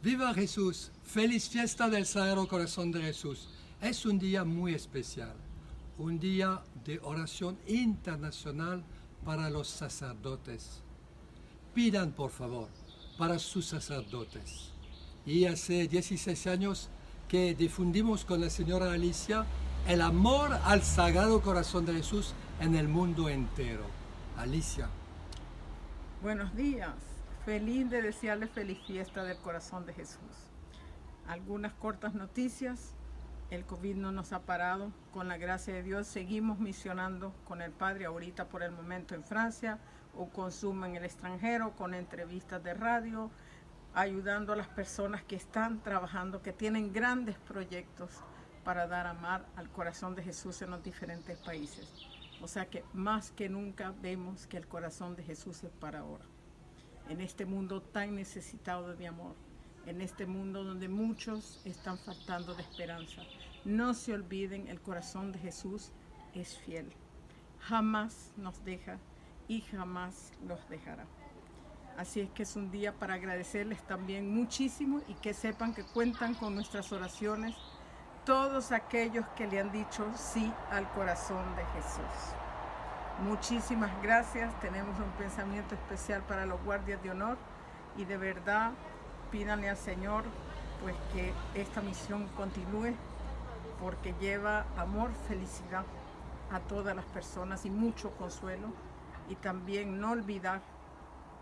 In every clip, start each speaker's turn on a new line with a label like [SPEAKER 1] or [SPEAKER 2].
[SPEAKER 1] Viva Jesús, feliz fiesta del Sagrado Corazón de Jesús. Es un día muy especial, un día de oración internacional para los sacerdotes. Pidan por favor para sus sacerdotes. Y hace 16 años que difundimos con la señora Alicia el amor al Sagrado Corazón de Jesús en el mundo entero. Alicia.
[SPEAKER 2] Buenos días. Feliz de desearle feliz fiesta del corazón de Jesús. Algunas cortas noticias. El COVID no nos ha parado. Con la gracia de Dios seguimos misionando con el Padre ahorita por el momento en Francia o con Zoom en el extranjero, con entrevistas de radio, ayudando a las personas que están trabajando, que tienen grandes proyectos para dar amar al corazón de Jesús en los diferentes países. O sea que más que nunca vemos que el corazón de Jesús es para ahora en este mundo tan necesitado de amor, en este mundo donde muchos están faltando de esperanza. No se olviden, el corazón de Jesús es fiel. Jamás nos deja y jamás los dejará. Así es que es un día para agradecerles también muchísimo y que sepan que cuentan con nuestras oraciones todos aquellos que le han dicho sí al corazón de Jesús. Muchísimas gracias, tenemos un pensamiento especial para los guardias de honor y de verdad pídanle al Señor pues que esta misión continúe porque lleva amor, felicidad a todas las personas y mucho consuelo y también no olvidar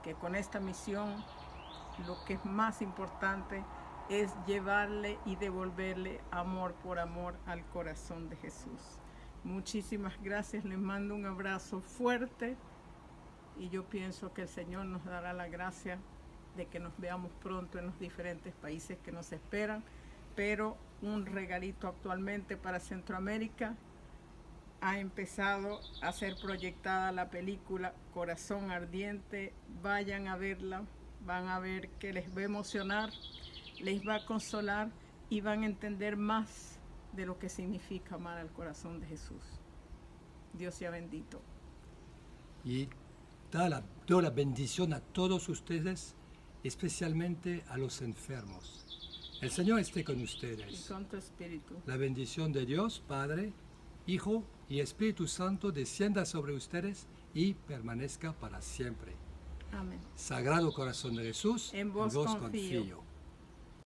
[SPEAKER 2] que con esta misión lo que es más importante es llevarle y devolverle amor por amor al corazón de Jesús. Muchísimas gracias, les mando un abrazo fuerte y yo pienso que el Señor nos dará la gracia de que nos veamos pronto en los diferentes países que nos esperan, pero un regalito actualmente para Centroamérica. Ha empezado a ser proyectada la película Corazón Ardiente, vayan a verla, van a ver que les va a emocionar, les va a consolar y van a entender más de lo que significa amar al corazón de Jesús. Dios sea bendito.
[SPEAKER 1] Y da la, doy la bendición a todos ustedes, especialmente a los enfermos. El Señor esté con ustedes.
[SPEAKER 2] Y con tu espíritu.
[SPEAKER 1] La bendición de Dios, Padre, Hijo y Espíritu Santo descienda sobre ustedes y permanezca para siempre.
[SPEAKER 2] Amén.
[SPEAKER 1] Sagrado Corazón de Jesús,
[SPEAKER 2] en vos, confío.